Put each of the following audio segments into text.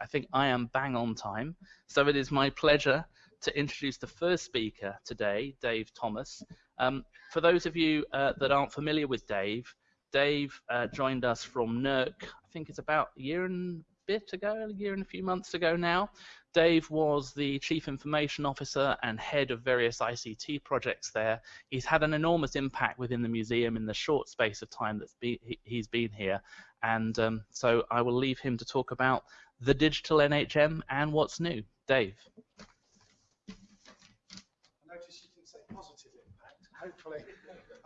I think I am bang on time. So it is my pleasure to introduce the first speaker today, Dave Thomas. Um, for those of you uh, that aren't familiar with Dave, Dave uh, joined us from NERC, I think it's about a year and bit ago, a year and a few months ago now. Dave was the Chief Information Officer and head of various ICT projects there. He's had an enormous impact within the museum in the short space of time that be, he's been here. And um, so I will leave him to talk about the digital NHM and what's new. Dave. I notice you didn't say positive impact. Hopefully,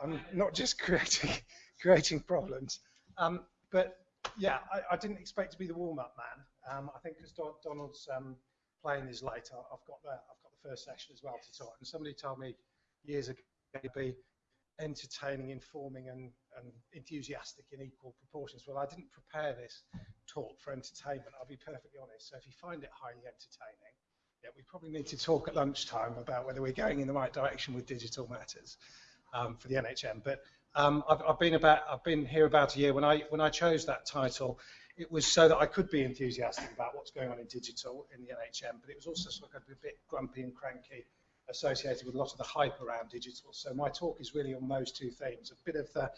I'm not just creating creating problems. Um, but yeah, I, I, didn't expect to be the warm-up man. Um, I think because Don, Donald's um, playing is later, I've got the I've got the first session as well to talk. And somebody told me years ago to be entertaining, informing, and, and enthusiastic in equal proportions. Well, I didn't prepare this talk for entertainment. I'll be perfectly honest. So if you find it highly entertaining, yeah, we probably need to talk at lunchtime about whether we're going in the right direction with digital matters um, for the NHM. But um, I've, I've, been about I've been here about a year. When I when I chose that title, it was so that I could be enthusiastic about what's going on in digital in the NHM, but it was also sort of a bit grumpy and cranky associated with a lot of the hype around digital. So my talk is really on those two themes, a bit of the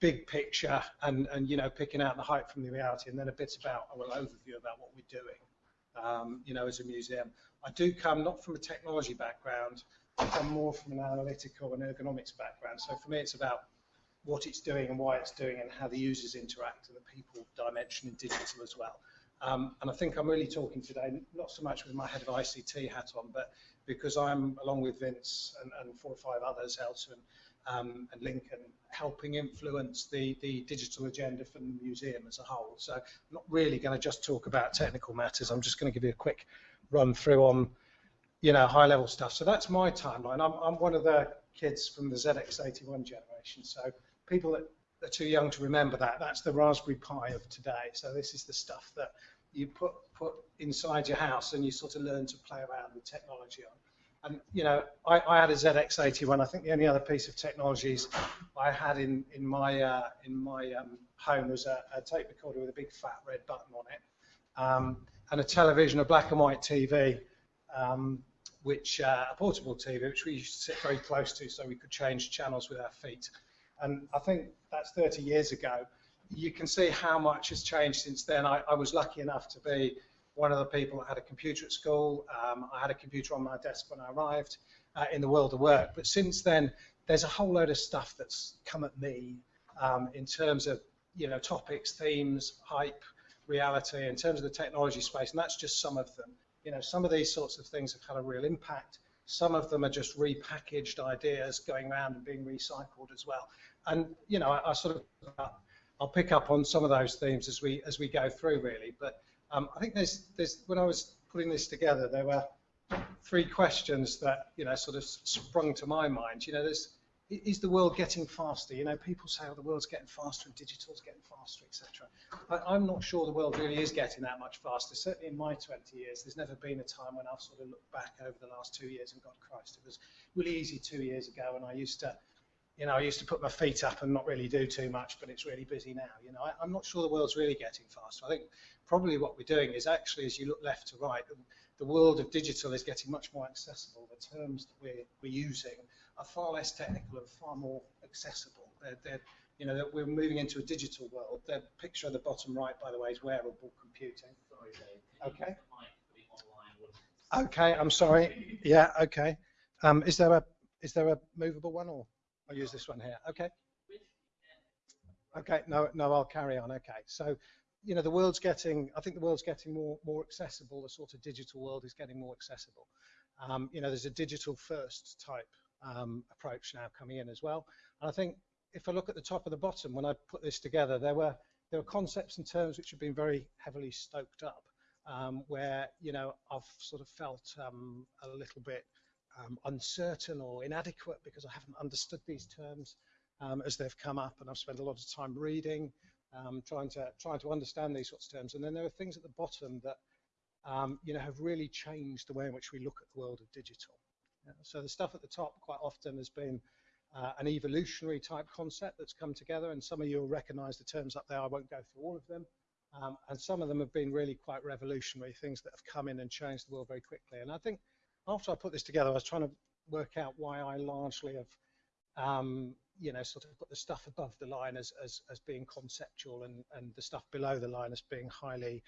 big picture and, and you know, picking out the hype from the reality, and then a bit about, a little overview about what we're doing, um, you know, as a museum. I do come not from a technology background, I come more from an analytical and ergonomics background. So for me, it's about what it's doing and why it's doing and how the users interact and the people dimension in digital as well. Um, and I think I'm really talking today, not so much with my head of ICT hat on, but because I'm, along with Vince and, and four or five others, Elton um, and Lincoln, helping influence the, the digital agenda for the museum as a whole. So I'm not really going to just talk about technical matters. I'm just going to give you a quick run through on, you know, high level stuff. So that's my timeline. I'm, I'm one of the kids from the ZX81 generation. So people that are too young to remember that, that's the Raspberry Pi of today. So this is the stuff that you put put inside your house and you sort of learn to play around with technology on. And you know, I, I had a ZX81. I think the only other piece of technologies I had in in my uh, in my um, home was a, a, tape recorder with a big fat red button on it, um, and a television, a black and white TV, um, which uh, a portable TV, which we used to sit very close to, so we could change channels with our feet. And I think that's 30 years ago. You can see how much has changed since then. I, I was lucky enough to be one of the people that had a computer at school. Um, I had a computer on my desk when I arrived uh, in the world of work. But since then, there's a whole load of stuff that's come at me um, in terms of you know topics, themes, hype, reality, in terms of the technology space, and that's just some of them. You know, some of these sorts of things have had a real impact. Some of them are just repackaged ideas going around and being recycled as well. And you know, I, I sort of uh, I'll pick up on some of those themes as we as we go through, really. But um, I think there's there's when I was putting this together, there were three questions that you know sort of sprung to my mind. You know, there's is the world getting faster? You know, people say, oh, the world's getting faster and digital's getting faster, etc. I'm not sure the world really is getting that much faster. Certainly in my 20 years, there's never been a time when I've sort of looked back over the last two years and God Christ, it was really easy two years ago and I used to you know, I used to put my feet up and not really do too much, but it's really busy now. You know, I, am not sure the world's really getting faster. I think probably what we're doing is actually, as you look left to right, the, the world of digital is getting much more accessible. The terms that we're, we're using are far less technical and far more accessible. They're, they're, you know, that we're moving into a digital world. The picture at the bottom right, by the way, is wearable computing. Okay. Okay, I'm sorry. Yeah, okay. Um, is there a is there a movable one or? I'll use this one here. Okay. Okay, no, no, I'll carry on. Okay, so, you know, the world's getting, I think the world's getting more, more accessible. The sort of digital world is getting more accessible. Um, you know, there's a digital first type um, approach now coming in as well. And I think if I look at the top of the bottom, when I put this together, there were there were concepts and terms which have been very heavily stoked up, um, where you know I've sort of felt um, a little bit um, uncertain or inadequate because I haven't understood these terms um, as they've come up, and I've spent a lot of time reading, um, trying to trying to understand these sorts of terms. And then there are things at the bottom that you know have really changed the way in which we look at the world of digital. So the stuff at the top quite often has been uh, an evolutionary type concept that's come together, and some of you will recognise the terms up there. I won't go through all of them. Um, and some of them have been really quite revolutionary, things that have come in and changed the world very quickly. And I think after I put this together, I was trying to work out why I largely have, um, you know, sort of put the stuff above the line as, as, as being conceptual and, and the stuff below the line as being highly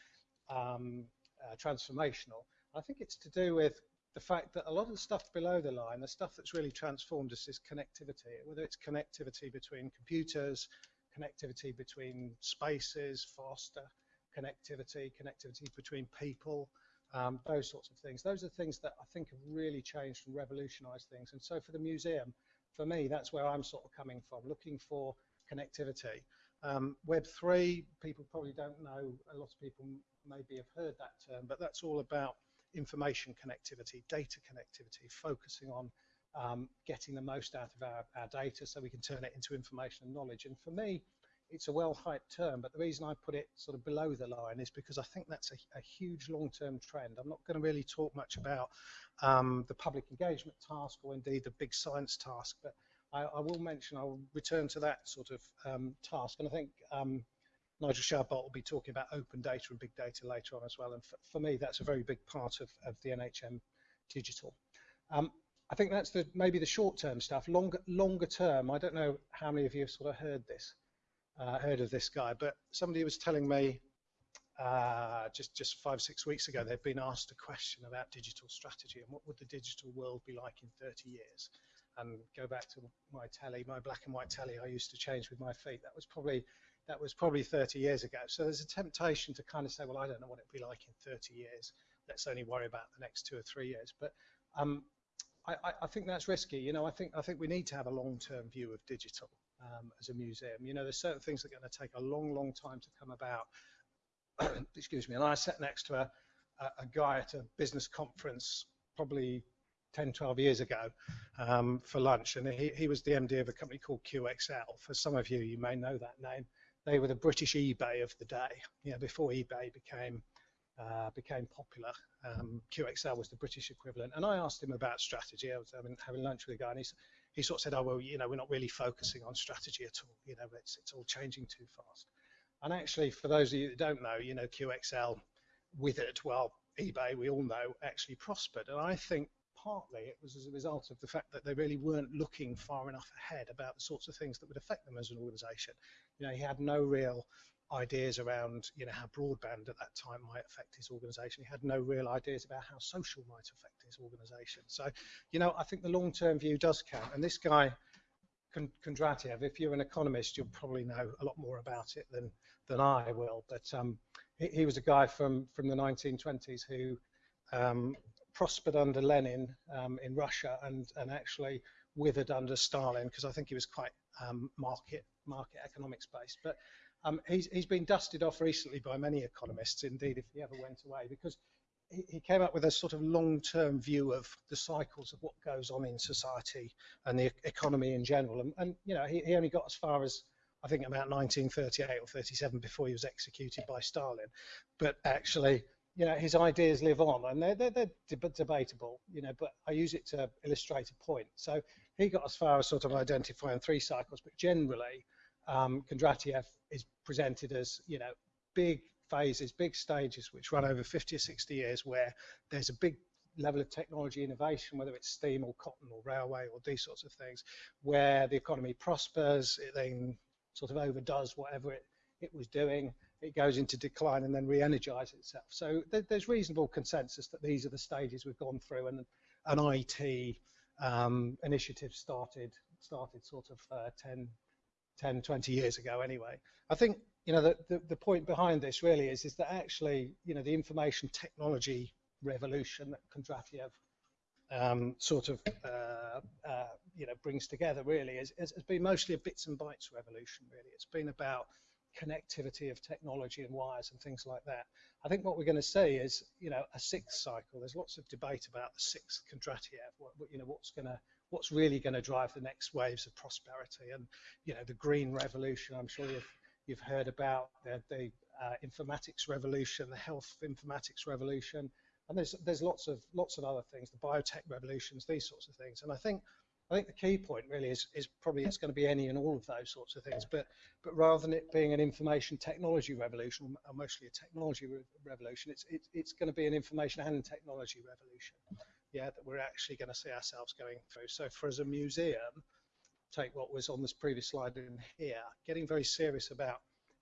um, uh, transformational. I think it's to do with the fact that a lot of the stuff below the line, the stuff that's really transformed us is connectivity, whether it's connectivity between computers, connectivity between spaces, faster connectivity, connectivity between people, um, those sorts of things. Those are things that I think have really changed and revolutionized things. And so for the museum, for me, that's where I'm sort of coming from, looking for connectivity. Um, Web3, people probably don't know, a lot of people maybe have heard that term, but that's all about information connectivity, data connectivity, focusing on um, getting the most out of our, our data so we can turn it into information and knowledge. And for me, it's a well-hyped term, but the reason I put it sort of below the line is because I think that's a, a huge long-term trend. I'm not going to really talk much about um, the public engagement task or indeed the big science task, but I, I will mention, I'll return to that sort of um, task. And I think um, Nigel Shadbolt will be talking about open data and big data later on as well. And for, for me, that's a very big part of, of the NHM digital. Um, I think that's the maybe the short-term stuff. Longer, longer term, I don't know how many of you have sort of heard this, uh, heard of this guy, but somebody was telling me uh, just just five six weeks ago they've been asked a question about digital strategy and what would the digital world be like in 30 years. And go back to my telly, my black and white telly I used to change with my feet. That was probably that was probably 30 years ago. So there's a temptation to kind of say, well, I don't know what it'd be like in 30 years. Let's only worry about the next two or three years. But um, I, I, think that's risky. You know, I think I think we need to have a long-term view of digital um, as a museum. You know, there's certain things that are going to take a long, long time to come about. Excuse me. And I sat next to a, a, a guy at a business conference probably 10, 12 years ago um, for lunch, and he, he was the MD of a company called QXL. For some of you, you may know that name they were the British eBay of the day. You know, before eBay became uh, became popular, um, QXL was the British equivalent. And I asked him about strategy. I was having, having lunch with a guy, and he, he sort of said, "Oh well, you know, we're not really focusing on strategy at all. You know, it's it's all changing too fast." And actually, for those of you that don't know, you know, QXL withered. Well, eBay, we all know, actually prospered. And I think partly it was as a result of the fact that they really weren't looking far enough ahead about the sorts of things that would affect them as an organization. You know, he had no real ideas around, you know, how broadband at that time might affect his organization. He had no real ideas about how social might affect his organization. So, you know, I think the long-term view does count. And this guy, Kondratiev, if you're an economist, you'll probably know a lot more about it than than I will. But um, he, he, was a guy from from the 1920s who um, prospered under Lenin um, in Russia and, and actually withered under Stalin because I think he was quite um, market market economics based. But um, he's, he's been dusted off recently by many economists, indeed, if he ever went away, because he, came up with a sort of long-term view of the cycles of what goes on in society and the economy in general. And, and you know, he, he only got as far as I think about 1938 or 37 before he was executed by Stalin. But actually, you know, his ideas live on, and they're, they're, they're deb debatable, you know, but I use it to illustrate a point. So he got as far as sort of identifying three cycles, but generally, um, Kondratiev is presented as, you know, big phases, big stages, which run over 50 or 60 years, where there's a big level of technology innovation, whether it's steam or cotton or railway or these sorts of things, where the economy prospers, it then sort of overdoes whatever it, it was doing, it goes into decline and then re-energize itself. So th there's reasonable consensus that these are the stages we've gone through, and an IT um, initiative started started sort of uh, 10, 10, 20 years ago anyway. I think you know the, the, the point behind this really is is that actually you know the information technology revolution that Kondratiev um, sort of uh, uh, you know brings together really is, has been mostly a bits and bytes revolution really. It's been about connectivity of technology and wires and things like that. I think what we're going to see is, you know, a sixth cycle. There's lots of debate about the sixth Kondratiev. What, you know, what's going to, what's really going to drive the next waves of prosperity and, you know, the green revolution. I'm sure you've you've heard about the, the uh, informatics revolution, the health informatics revolution, and there's there's lots of lots of other things, the biotech revolutions, these sorts of things. And I think I think the key point really is, is probably it's going to be any and all of those sorts of things, but but rather than it being an information technology revolution, or mostly a technology re revolution, it's, it's it's going to be an information and technology revolution. Yeah, that we're actually going to see ourselves going through. So for as a museum, take what was on this previous slide in here, getting very serious about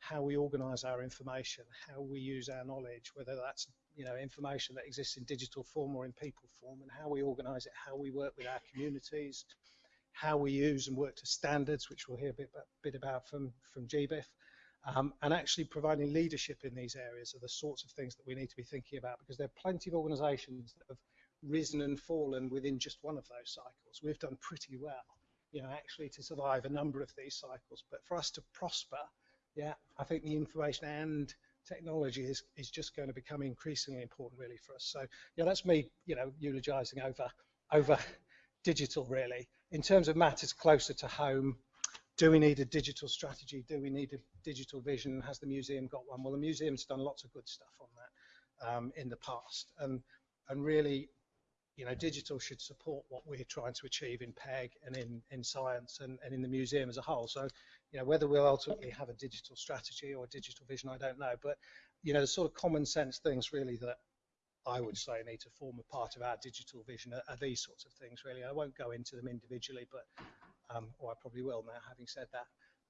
how we organize our information, how we use our knowledge, whether that's you know information that exists in digital form or in people form, and how we organize it, how we work with our communities, how we use and work to standards, which we'll hear a bit, a bit about from, from GBIF, um, and actually providing leadership in these areas are the sorts of things that we need to be thinking about because there are plenty of organizations that have risen and fallen within just one of those cycles. We've done pretty well, you know, actually to survive a number of these cycles, but for us to prosper, yeah, I think the information and technology is, is just going to become increasingly important really for us. So yeah, that's me, you know, eulogizing over over digital really. In terms of matters closer to home, do we need a digital strategy? Do we need a digital vision? Has the museum got one? Well, the museum's done lots of good stuff on that um, in the past, and and really, you know, digital should support what we're trying to achieve in PEG and in in science and, and in the museum as a whole. So you know, whether we'll ultimately have a digital strategy or a digital vision, I don't know. But, you know, the sort of common sense things really that I would say need to form a part of our digital vision are, are these sorts of things really. I won't go into them individually, but, um, or I probably will now, having said that.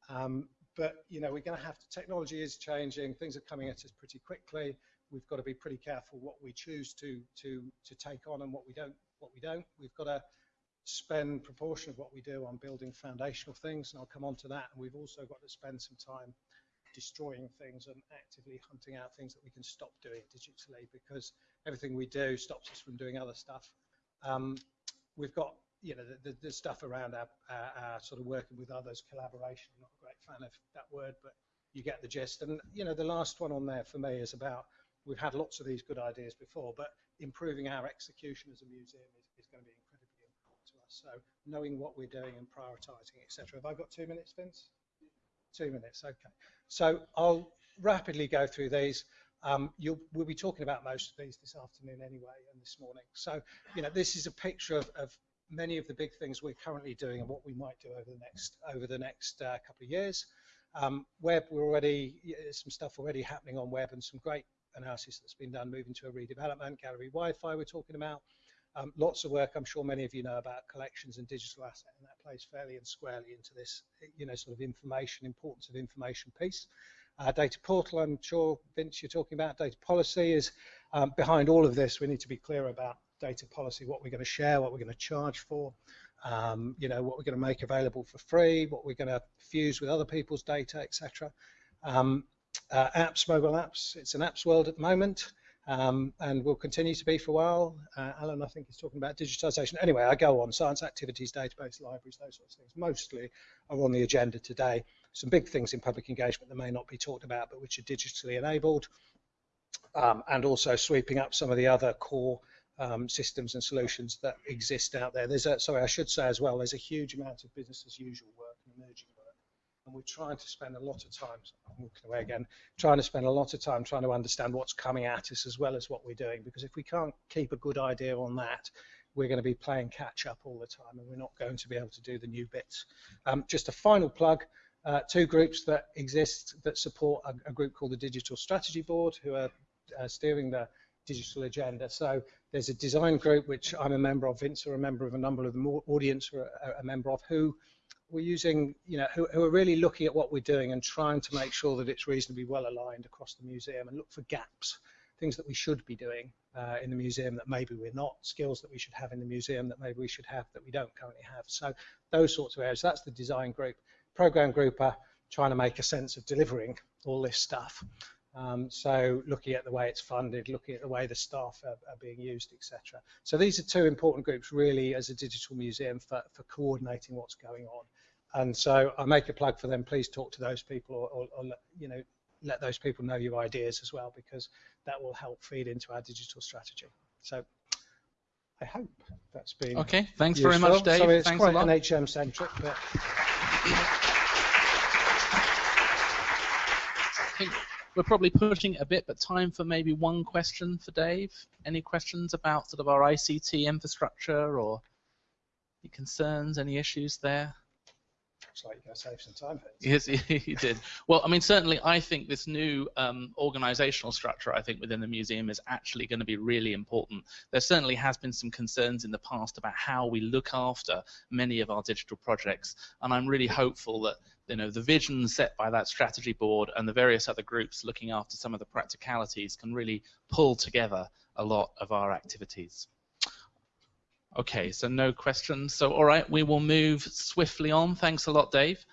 Um, but, you know, we're going to have to, technology is changing, things are coming at us pretty quickly. We've got to be pretty careful what we choose to, to, to take on and what we don't, what we don't. We've got to spend proportion of what we do on building foundational things, and I'll come on to that. And we've also got to spend some time destroying things and actively hunting out things that we can stop doing digitally because everything we do stops us from doing other stuff. Um, we've got you know the, the, the stuff around our, our, our, sort of working with others, collaboration. I'm not a great fan of that word, but you get the gist. And you know the last one on there for me is about we've had lots of these good ideas before, but improving our execution as a museum is, is going to be incredibly important to us. so knowing what we're doing and prioritising, etc. Have I got two minutes, Vince? Two minutes, okay. So I'll rapidly go through these. Um, we'll be talking about most of these this afternoon anyway and this morning. So, you know, this is a picture of, of many of the big things we're currently doing and what we might do over the next over the next uh, couple of years. Um, web, we're already some stuff already happening on web and some great analysis that's been done moving to a redevelopment. Gallery Wi-Fi we're talking about. Um, lots of work, I'm sure many of you know about collections and digital asset, and that plays fairly and squarely into this, you know, sort of information, importance of information piece. Uh, data portal, I'm sure, Vince, you're talking about data policy is um, behind all of this. We need to be clear about data policy, what we're going to share, what we're going to charge for, um, you know, what we're going to make available for free, what we're going to fuse with other people's data, etc. Um, uh, apps, mobile apps, it's an apps world at the moment um, and will continue to be for a while. Uh, Alan, I think, is talking about digitization. Anyway, I go on. Science activities, database, libraries, those sorts of things, mostly are on the agenda today. Some big things in public engagement that may not be talked about, but which are digitally enabled, um, and also sweeping up some of the other core um, systems and solutions that exist out there. There's a, sorry, I should say as well, there's a huge amount of business as usual work and emerging and we're trying to spend a lot of time, I'm walking away again, trying to spend a lot of time trying to understand what's coming at us as well as what we're doing, because if we can't keep a good idea on that, we're going to be playing catch up all the time and we're not going to be able to do the new bits. Um, just a final plug, uh, two groups that exist that support a, a, group called the Digital Strategy Board who are uh, steering the digital agenda. So there's a design group which I'm a member of, Vince are a member of, a number of the audience are a, a member of, who we're using, you know, who, who, are really looking at what we're doing and trying to make sure that it's reasonably well aligned across the museum and look for gaps, things that we should be doing uh, in the museum that maybe we're not, skills that we should have in the museum that maybe we should have that we don't currently have. So those sorts of areas, that's the design group. Program group are trying to make a sense of delivering all this stuff. Um, so looking at the way it's funded, looking at the way the staff are, are being used, etc. So these are two important groups really as a digital museum for, for coordinating what's going on. And so I make a plug for them. Please talk to those people or, or, or you know, let those people know your ideas as well because that will help feed into our digital strategy. So I hope that's been okay. Thanks useful. very much, Dave. Sorry, it's thanks quite NHM centric, but. We're probably pushing a bit, but time for maybe one question for Dave. Any questions about sort of our ICT infrastructure or? Any concerns? Any issues there? Like going to save some time. Yes, he did. Well, I mean, certainly, I think this new um, organizational structure, I think, within the museum is actually going to be really important. There certainly has been some concerns in the past about how we look after many of our digital projects, and I'm really hopeful that you know the vision set by that strategy board and the various other groups looking after some of the practicalities can really pull together a lot of our activities. Okay, so no questions. So all right, we will move swiftly on. Thanks a lot, Dave.